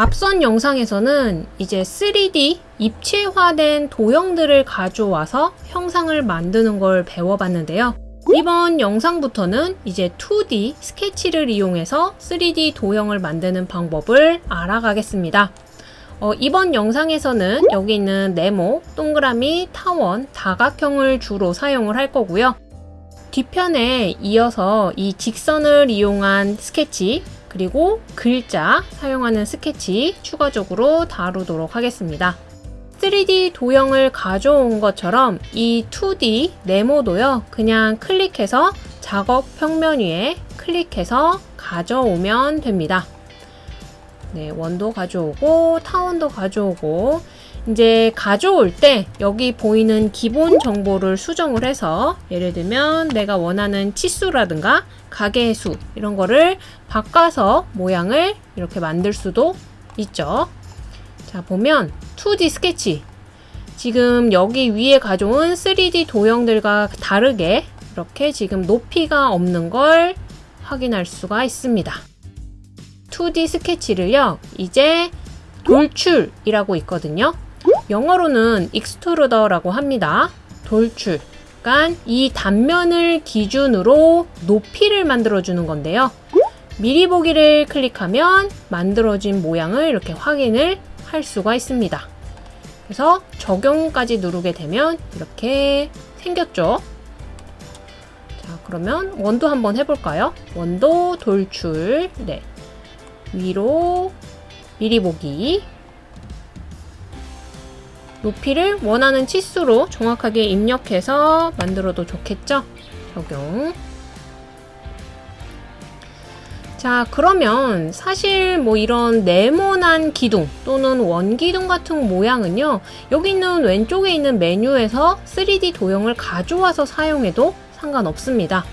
앞선 영상에서는 이제 3D 입체화된 도형들을 가져와서 형상을 만드는 걸 배워봤는데요. 이번 영상부터는 이제 2D 스케치를 이용해서 3D 도형을 만드는 방법을 알아가겠습니다. 어, 이번 영상에서는 여기 있는 네모, 동그라미, 타원, 다각형을 주로 사용을 할 거고요. 뒤편에 이어서 이 직선을 이용한 스케치, 그리고 글자 사용하는 스케치 추가적으로 다루도록 하겠습니다. 3D 도형을 가져온 것처럼 이 2D 네모도요. 그냥 클릭해서 작업 평면 위에 클릭해서 가져오면 됩니다. 네, 원도 가져오고 타원도 가져오고 이제 가져올 때 여기 보이는 기본 정보를 수정을 해서 예를 들면 내가 원하는 치수라든가 가게의 수 이런 거를 바꿔서 모양을 이렇게 만들 수도 있죠. 자 보면 2D 스케치 지금 여기 위에 가져온 3D 도형들과 다르게 이렇게 지금 높이가 없는 걸 확인할 수가 있습니다. 2D 스케치를요 이제 돌출이라고 있거든요. 영어로는 extrude라고 합니다. 돌출. 그러니까 이 단면을 기준으로 높이를 만들어주는 건데요. 미리 보기를 클릭하면 만들어진 모양을 이렇게 확인을 할 수가 있습니다. 그래서 적용까지 누르게 되면 이렇게 생겼죠. 자, 그러면 원도 한번 해볼까요? 원도 돌출. 네. 위로 미리 보기. 높이를 원하는 치수로 정확하게 입력해서 만들어도 좋겠죠? 적용. 자, 그러면 사실 뭐 이런 네모난 기둥 또는 원기둥 같은 모양은요, 여기 있는 왼쪽에 있는 메뉴에서 3D 도형을 가져와서 사용해도 상관없습니다.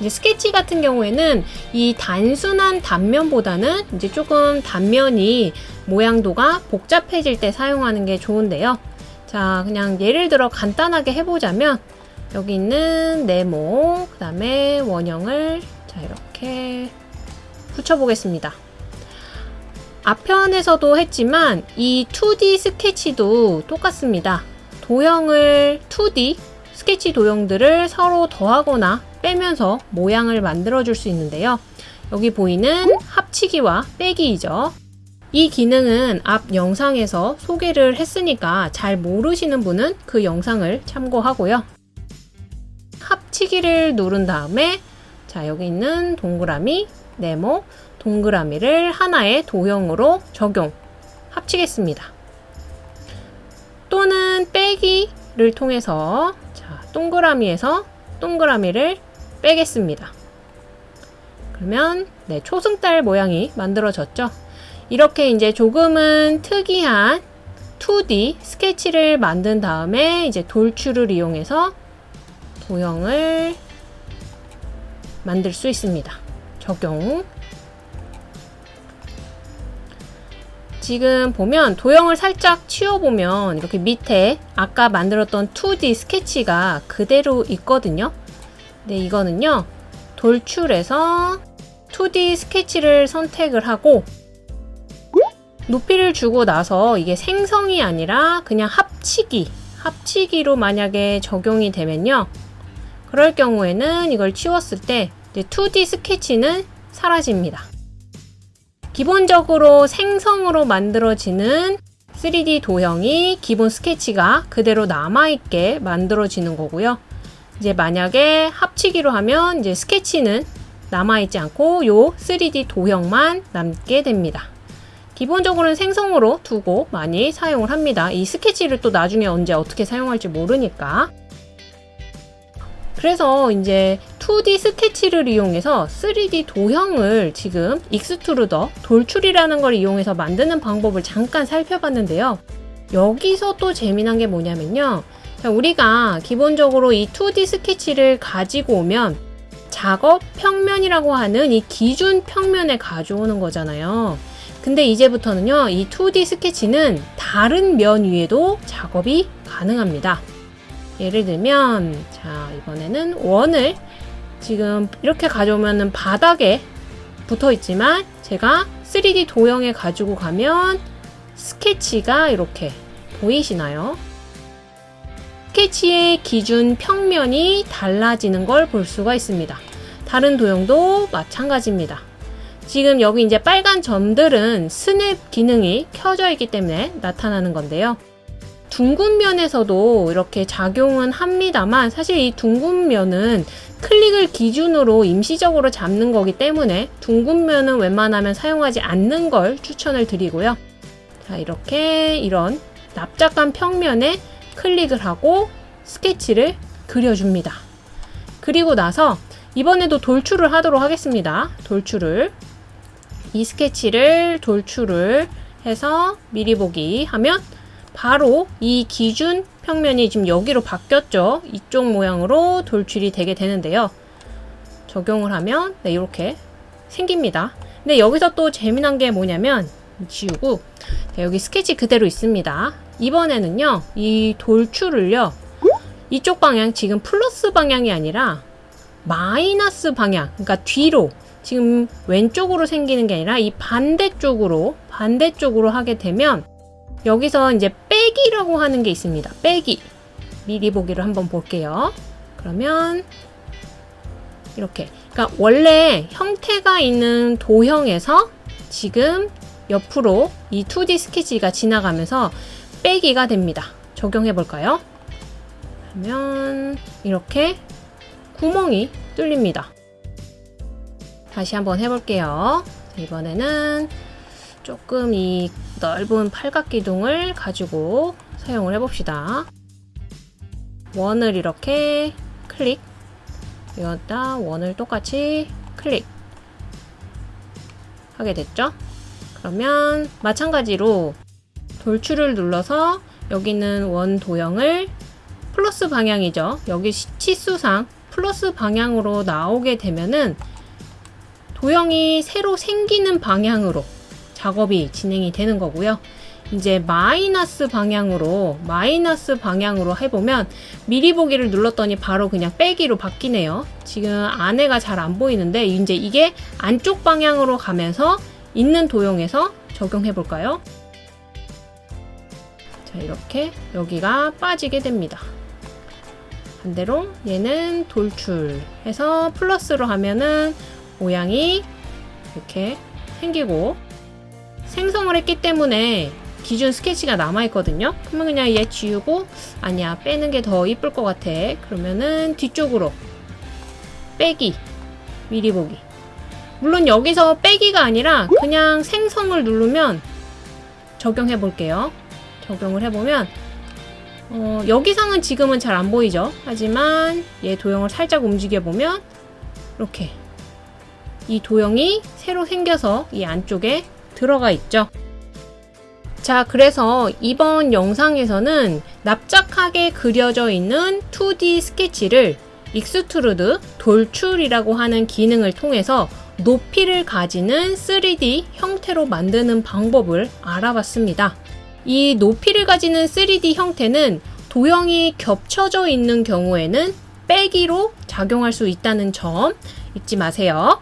이제 스케치 같은 경우에는 이 단순한 단면보다는 이제 조금 단면이 모양도가 복잡해질 때 사용하는 게 좋은데요. 자, 그냥 예를 들어 간단하게 해보자면 여기 있는 네모, 그 다음에 원형을 자 이렇게 붙여보겠습니다. 앞편에서도 했지만 이 2D 스케치도 똑같습니다. 도형을 2D 스케치 도형들을 서로 더하거나 빼면서 모양을 만들어 줄 수 있는데요. 여기 보이는 합치기와 빼기이죠. 이 기능은 앞 영상에서 소개를 했으니까 잘 모르시는 분은 그 영상을 참고하고요. 합치기를 누른 다음에 자 여기 있는 동그라미, 네모, 동그라미를 하나의 도형으로 적용, 합치겠습니다. 또는 빼기를 통해서 자 동그라미에서 동그라미를 빼겠습니다. 그러면 네, 초승달 모양이 만들어졌죠. 이렇게 이제 조금은 특이한 2D 스케치를 만든 다음에 이제 돌출을 이용해서 도형을 만들 수 있습니다. 적용. 지금 보면 도형을 살짝 치워보면 이렇게 밑에 아까 만들었던 2D 스케치가 그대로 있거든요. 근데 이거는요. 돌출해서 2D 스케치를 선택을 하고 높이를 주고 나서 이게 생성이 아니라 그냥 합치기 합치기로 만약에 적용이 되면요. 그럴 경우에는 이걸 치웠을 때 2D 스케치는 사라집니다. 기본적으로 생성으로 만들어지는 3D 도형이 기본 스케치가 그대로 남아있게 만들어지는 거고요. 이제 만약에 합치기로 하면 이제 스케치는 남아있지 않고 요 3D 도형만 남게 됩니다 기본적으로는 생성으로 두고 많이 사용을 합니다. 이 스케치를 또 나중에 언제 어떻게 사용할지 모르니까. 그래서 이제 2D 스케치를 이용해서 3D 도형을 지금 extrude 돌출이라는 걸 이용해서 만드는 방법을 잠깐 살펴봤는데요. 여기서 또 재미난 게 뭐냐면요. 자, 우리가 기본적으로 이 2D 스케치를 가지고 오면 작업 평면이라고 하는 이 기준 평면에 가져오는 거잖아요. 근데 이제부터는요 이 2D 스케치는 다른 면 위에도 작업이 가능합니다 예를 들면 자 이번에는 원을 지금 이렇게 가져오면 바닥에 붙어 있지만 제가 3D 도형에 가지고 가면 스케치가 이렇게 보이시나요? 스케치의 기준 평면이 달라지는 걸 볼 수가 있습니다. 다른 도형도 마찬가지입니다. 지금 여기 이제 빨간 점들은 스냅 기능이 켜져 있기 때문에 나타나는 건데요. 둥근 면에서도 이렇게 작용은 합니다만 사실 이 둥근 면은 클릭을 기준으로 임시적으로 잡는 거기 때문에 둥근 면은 웬만하면 사용하지 않는 걸 추천을 드리고요. 자, 이렇게 이런 납작한 평면에 클릭을 하고 스케치를 그려줍니다. 그리고 나서 이번에도 돌출을 하도록 하겠습니다. 돌출을 이 스케치를 돌출을 해서 미리 보기 하면 바로 이 기준 평면이 지금 여기로 바뀌었죠. 이쪽 모양으로 돌출이 되게 되는데요. 적용을 하면 네, 이렇게 생깁니다. 근데 여기서 또 재미난 게 뭐냐면 지우고 자, 여기 스케치 그대로 있습니다. 이번에는요. 이 돌출을요. 이쪽 방향 지금 플러스 방향이 아니라 마이너스 방향 그러니까 뒤로 지금 왼쪽으로 생기는 게 아니라 이 반대쪽으로 반대쪽으로 하게 되면 여기서 이제 빼기라고 하는 게 있습니다. 빼기. 미리 보기를 한번 볼게요. 그러면 이렇게. 그러니까 원래 형태가 있는 도형에서 지금 옆으로 이 2D 스케치가 지나가면서 빼기가 됩니다. 적용해 볼까요? 그러면 이렇게 구멍이 뚫립니다. 다시 한번 해볼게요. 이번에는 조금 이 넓은 팔각기둥을 가지고 사용을 해봅시다. 원을 이렇게 클릭 여기다 원을 똑같이 클릭 하게 됐죠? 그러면 마찬가지로 돌출을 눌러서 여기는 원 도형을 플러스 방향이죠. 여기 치수상 플러스 방향으로 나오게 되면은 도형이 새로 생기는 방향으로 작업이 진행이 되는 거고요. 이제 마이너스 방향으로 마이너스 방향으로 해보면 미리 보기를 눌렀더니 바로 그냥 빼기로 바뀌네요. 지금 안에가 잘 안 보이는데 이제 이게 안쪽 방향으로 가면서 있는 도형에서 적용해 볼까요? 자 이렇게 여기가 빠지게 됩니다. 반대로 얘는 돌출해서 플러스로 하면은 모양이 이렇게 생기고 생성을 했기 때문에 기준 스케치가 남아있거든요. 그러면 그냥 얘 지우고 아니야 빼는 게 더 이쁠 것 같아. 그러면은 뒤쪽으로 빼기 미리 보기 물론 여기서 빼기가 아니라 그냥 생성을 누르면 적용해 볼게요. 적용을 해보면 어, 여기상은 지금은 잘 안 보이죠. 하지만 얘 도형을 살짝 움직여 보면 이렇게 이 도형이 새로 생겨서 이 안쪽에 들어가 있죠. 자, 그래서 이번 영상에서는 납작하게 그려져 있는 2D 스케치를 extrude 돌출이라고 하는 기능을 통해서 높이를 가지는 3D 형태로 만드는 방법을 알아봤습니다. 이 높이를 가지는 3D 형태는 도형이 겹쳐져 있는 경우에는 빼기로 작용할 수 있다는 점 잊지 마세요.